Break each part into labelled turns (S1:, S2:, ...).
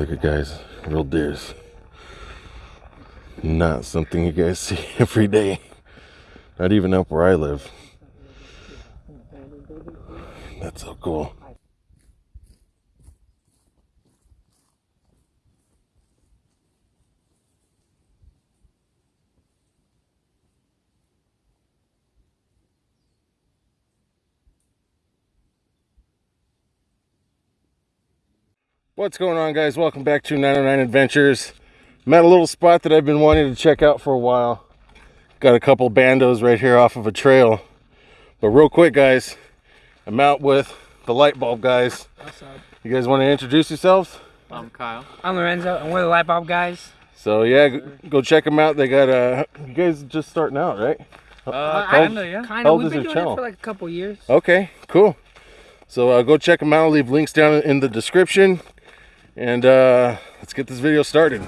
S1: Look at guys, real deers. Not something you guys see every day. Not even up where I live. That's so cool. What's going on guys? Welcome back to 909 Adventures. I'm at a little spot that I've been wanting to check out for a while. Got a couple bandos right here off of a trail. But real quick guys, I'm out with the light bulb guys.
S2: What's up?
S1: You guys want to introduce yourselves?
S2: I'm Kyle. I'm Lorenzo, and we're the Light Bulb guys.
S1: So yeah, go- go check them out. They got uh you guys just starting out, right?
S2: Uh, kinda, yeah. Kind of. We've been doing
S1: channel?
S2: it for like a couple years.
S1: Okay, cool. So uh, go check them out. I'll leave links down in the description. And uh, let's get this video started.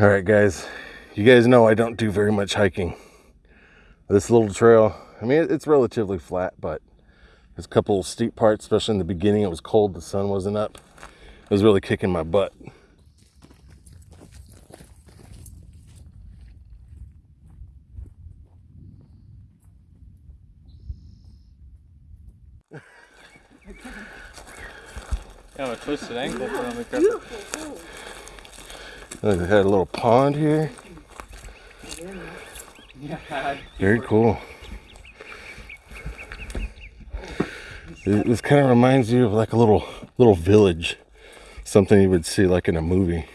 S1: All right, guys. You guys know I don't do very much hiking. This little trail, I mean, it's relatively flat, but there's a couple steep parts, especially in the beginning. It was cold, the sun wasn't up. It was really kicking my butt.
S3: I have a twisted ankle on the carpet.
S1: Look, they had a little pond here. Very cool. This kind of reminds you of like a little little village, something you would see like in a movie.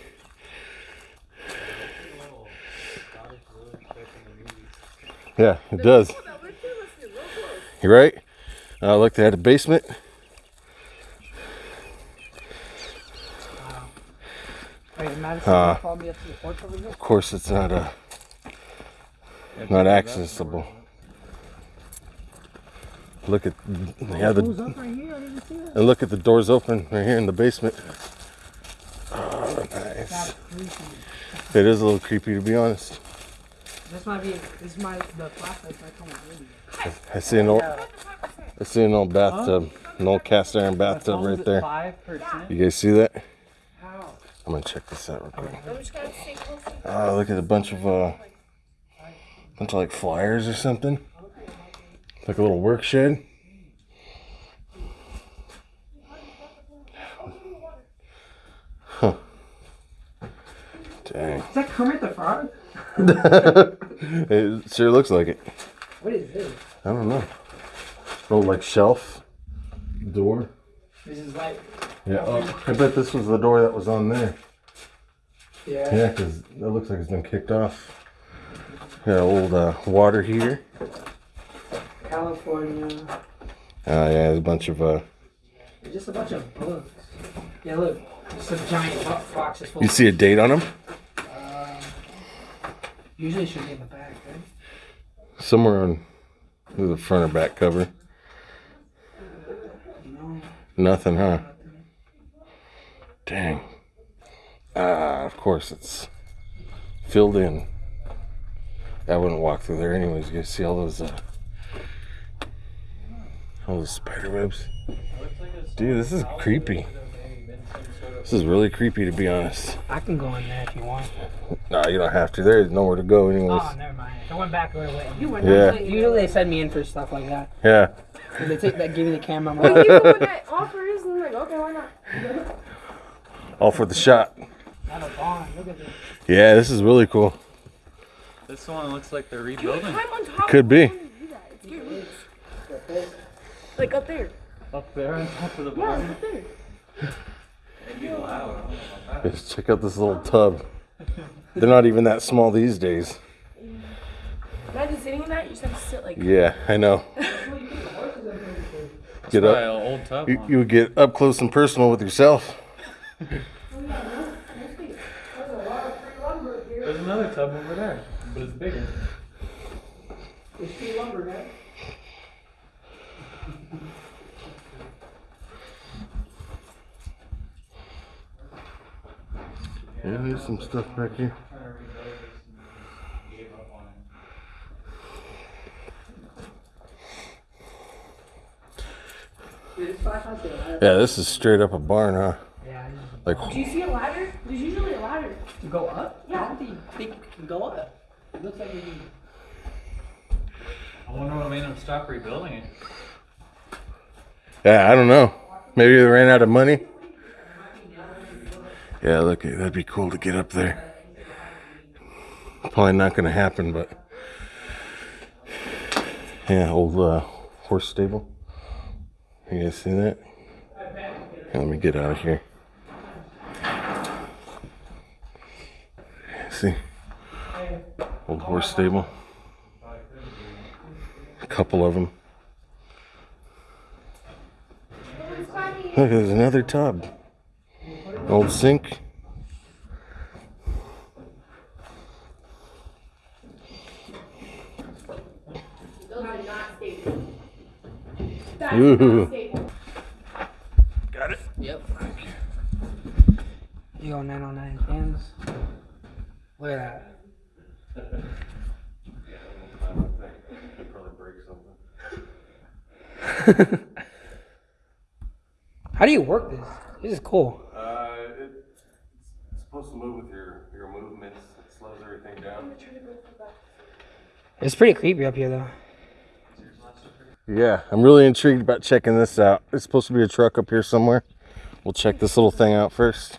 S1: Yeah, it does. You're right. Uh, look, they had a basement.
S2: Wait, Madison
S1: Uh,
S2: followed me up to the porch over there?
S1: Of course, it's not uh, not accessible. Look at
S2: Who's
S1: the
S2: up right here? I didn't see that.
S1: and look at the doors open right here in the basement. Oh, nice. It is a little creepy to be honest.
S2: This might be, this might, the flashlight's like on the.
S1: I see an old I see an old bathtub, an old cast iron bathtub right there. You guys see that?
S2: How?
S1: I'm gonna check this out real quick. Oh, look at a bunch of uh, bunch of like flyers or something. Like a little work shed. Huh. Dang.
S2: Is that Kermit the Frog?
S1: It sure looks like it.
S2: What is this?
S1: I don't know. Oh, like shelf door.
S2: This is like,
S1: Yeah. Oh, I bet this was the door that was on there.
S2: yeah.
S1: Yeah, because it looks like it's been kicked off. Got an old uh, water heater.
S2: California.
S1: Uh, yeah, there's a bunch of. Uh,
S2: Just a bunch of books. Yeah, look. Some giant bo- boxes full.
S1: you see a date on them?
S2: Usually it should be in the back, right?
S1: Somewhere on the front or back cover.
S2: No.
S1: Nothing, huh? Dang. Ah, of course it's filled in. I wouldn't walk through there anyways. You guys see all those, uh, all those spider webs? Dude, this is creepy. This is really creepy to be honest.
S2: I can go in there if you want.
S1: Nah, you don't have to. There's nowhere to go anyways.
S2: Oh, never mind. I went back, I would have. You went.
S1: Yeah.
S2: Usually, usually they send me in for stuff like that.
S1: Yeah.
S2: They take that, give me the camera. I'm
S4: Like,
S2: like,
S4: you put that offers, and I'm like, okay, why not?
S1: All for the shot.
S2: not a bond. Look at this.
S1: Yeah, this is really cool.
S3: This one looks like they're
S4: Dude,
S3: rebuilding.
S4: climb on top.
S1: Could be.
S4: of the one and do that. It's good. Like up there.
S3: Up there on top of the
S4: Yeah,
S3: barn.
S4: up there.
S3: It'd be loud. I don't know about that.
S1: Just check out this little tub. They're not even that small these days.
S4: Imagine sitting in that. You just have to sit like.
S1: Yeah, I know. Get up.
S3: old tub.
S1: You,
S3: huh?
S1: you would get up close and personal with yourself.
S3: There's another tub over there, but it's bigger.
S2: It's free lumber, man.
S1: Yeah, there's some stuff back here.
S2: Dude, this flashlight's gonna light up.
S1: Yeah, this is straight up a barn, huh?
S2: Yeah. this is-
S1: Like,
S4: Do you see a ladder? There's usually a ladder.
S2: To go up?
S4: Yeah.
S2: I don't think you think you can go up. It looks like you can.
S3: I wonder what made them stop rebuilding it.
S1: yeah, I don't know. Maybe they ran out of money. Yeah, look, that'd be cool to get up there. Probably not gonna happen, but yeah, old uh, horse stable. You guys see that? Let me get out of here. See, old horse stable. A couple of them. Look, there's another tub. Old sink.
S4: Those are not stable. That's
S1: Ooh. Got it.
S2: Yep. You go 909 cans. Look at that. How do you work this? This is cool.
S1: Uh, it's supposed to move with your, your movements. It slows everything down.
S2: It's pretty creepy up here though.
S1: Yeah, I'm really intrigued about checking this out. It's supposed to be a truck up here somewhere. We'll check this little thing out first.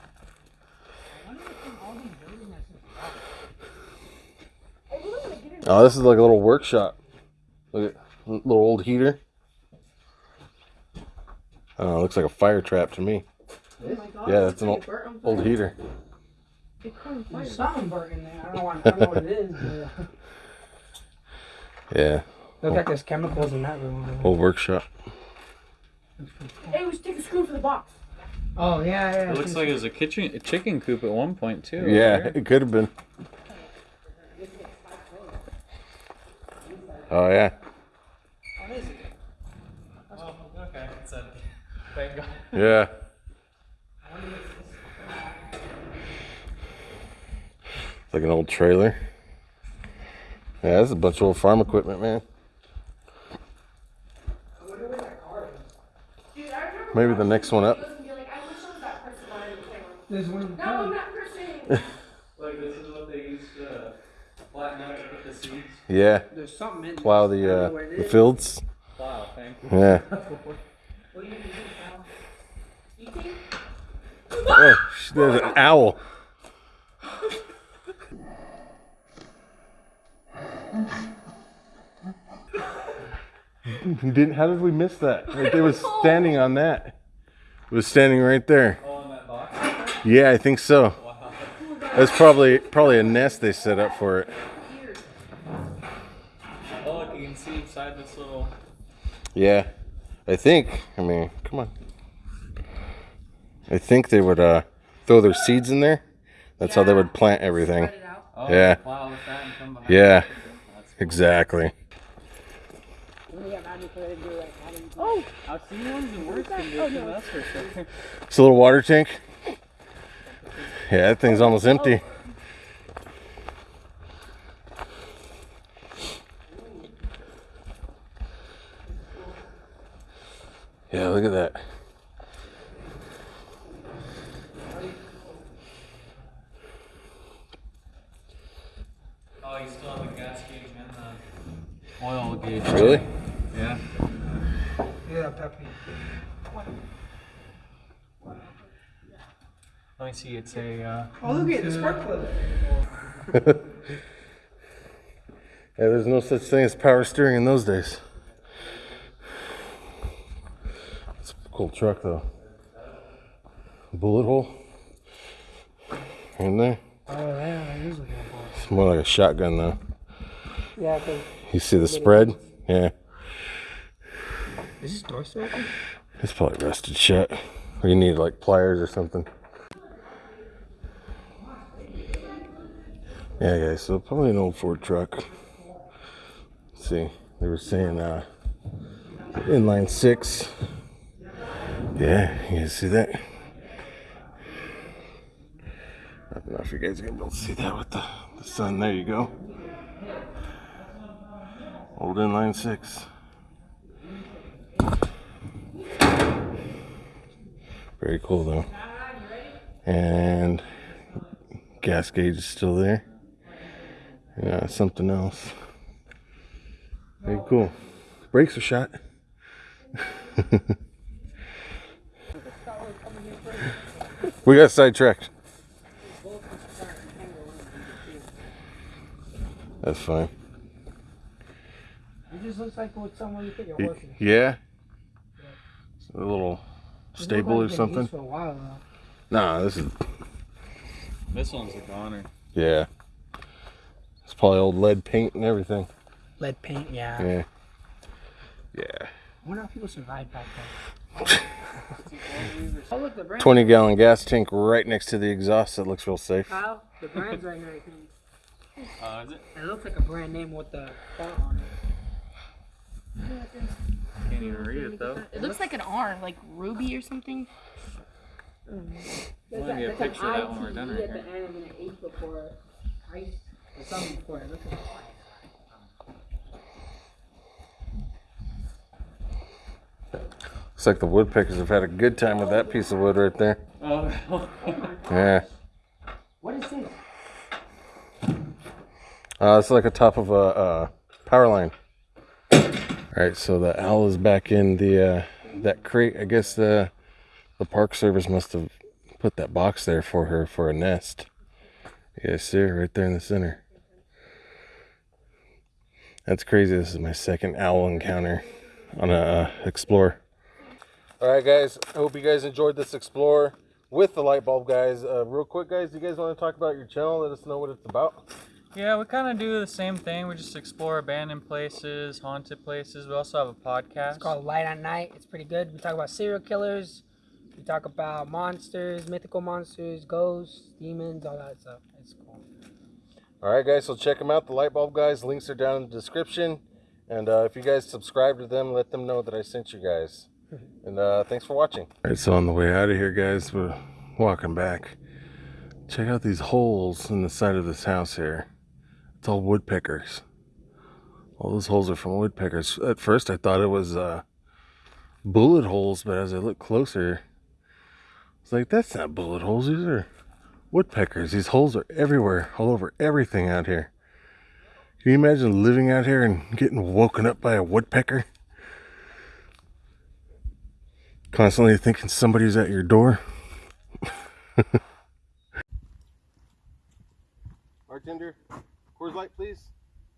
S1: Oh, this is like a little workshop. Look at little old heater. Oh, it looks like a fire trap to me. Oh yeah, that's an old, old heater.
S2: There's something burnt in there. I don't know, what, I don't know what it is. But
S1: Yeah,
S2: look like there's chemicals in that room.
S1: old workshop.
S4: Hey, we should take a screw for the box.
S2: Oh yeah, yeah.
S3: It looks like it was a kitchen, a chicken coop at one point too.
S1: Yeah,
S3: here.
S1: it could have been. Oh yeah.
S3: Oh, okay. It's a, thank God.
S1: Yeah. It's like an old trailer. Yeah, this is a bunch of old farm equipment, man.
S4: Dude, I remember
S1: Maybe the next one up.
S4: and be like, I wish I was that person behind the camera.
S2: There's one
S4: No, I'm that person.
S3: Like this is what they used to flatten out to put the seeds.
S1: Yeah.
S2: There's something in.
S1: Plow the uh, the
S2: is.
S1: fields.
S3: Wow, thank you.
S1: Yeah.
S2: What do you do, pal?
S4: You think?
S1: Oh, sh- there's an owl. You didn't. How did we miss that? Like they was standing on that. It was standing right there.
S3: Oh, in that box.
S1: Yeah, I think so.
S3: Wow.
S1: That's probably probably a nest they set up for it.
S3: Oh, look, you can see inside this little.
S1: Yeah, I think. I mean, come on. I think they would uh, throw their seeds in there. That's how they would plant everything.
S4: Spread it out.
S3: Oh,
S1: Yeah.
S3: Plow with that and come behind.
S1: Yeah,
S3: That's cool.
S1: exactly.
S4: Oh,
S3: I've seen ones in worse condition, that's for sure.
S1: It's a little water tank. Yeah, that thing's almost oh. empty. Yeah, look at that.
S3: Oh, you still have a gas gauge and the oil gauge.
S1: Really?
S3: Yeah.
S2: Yeah, Peppy.
S3: Let me see. It's a. Uh,
S2: Oh, look at the spark plug.
S1: Yeah, there's no such thing as power steering in those days. It's a cool truck though. Bullet hole in there.
S2: Oh, yeah, I usually go for
S1: It's more like a shotgun though.
S2: Yeah, because
S1: You see the spread? Yeah.
S2: is this door still open?
S1: It's probably rusted shut. Or you need like pliers or something. Yeah, guys, so probably an old Ford truck. Let's see, they were saying uh, inline six. Yeah, you guys see that? I don't know if you guys are gonna be able to see that with the, the sun. There you go. Old inline six. Very cool though. And gas gauge is still there. Yeah, something else. Very cool. Brakes are shot. we got sidetracked. That's fine.
S2: It just looks like with someone you think you're
S1: Y-
S2: working.
S1: Yeah. A little
S2: Doesn't
S1: stable or
S2: like it's been used
S1: something.
S2: For a while though.
S1: Nah, this is
S3: this one's a goner.
S1: yeah. It's probably old lead paint and everything.
S2: Lead paint, yeah.
S1: Yeah. Yeah.
S2: I wonder how people survived back then. oh look, the brand.
S1: 20 gallon gas tank right next to the exhaust. That looks real safe.
S2: Kyle, the brand's right here. I think.
S3: Uh, is it?
S2: It looks like a brand name with the font on it.
S3: Can't even read it though.
S4: It looks like an R, like Ruby or something.
S2: There's
S3: Wanna
S2: a-
S3: get a
S2: there's an
S3: picture of that when we're done right
S2: at the end and an H before ice or something before it. Looks like
S1: Looks like the woodpeckers have had a good time with that piece of wood right there.
S3: Oh.
S1: Yeah.
S2: What is this?
S1: Uh, it's like a top of a, uh power line. All right, so the owl is back in the uh, that crate. I guess the the park service must have put that box there for her for a nest. You guys see her right there in the center. That's crazy. This is my second owl encounter on a uh, Explorer. All right, guys. I hope you guys enjoyed this Explorer with the light bulb, guys. Uh, real quick, guys, do you guys want to talk about your channel? Let us know what it's about.
S3: Yeah, we kind of do the same thing. We just explore abandoned places, haunted places. We also have a podcast.
S2: It's called Light at Night. It's pretty good. We talk about serial killers. We talk about monsters, mythical monsters, ghosts, demons, all that stuff.
S1: All right, guys, so check them out. The Light Bulb guys, links are down in the description. And uh, if you guys subscribe to them, let them know that I sent you guys. And uh, thanks for watching. All right, so on the way out of here, guys, we're walking back. Check out these holes in the side of this house here. It's all woodpeckers. All those holes are from woodpeckers. At first, I thought it was uh, bullet holes, but as I look closer, it's like, that's not bullet holes. These are woodpeckers. These holes are everywhere, all over everything out here. Can you imagine living out here and getting woken up by a woodpecker? Constantly thinking somebody's at your door. Bartender, Coors Light, please.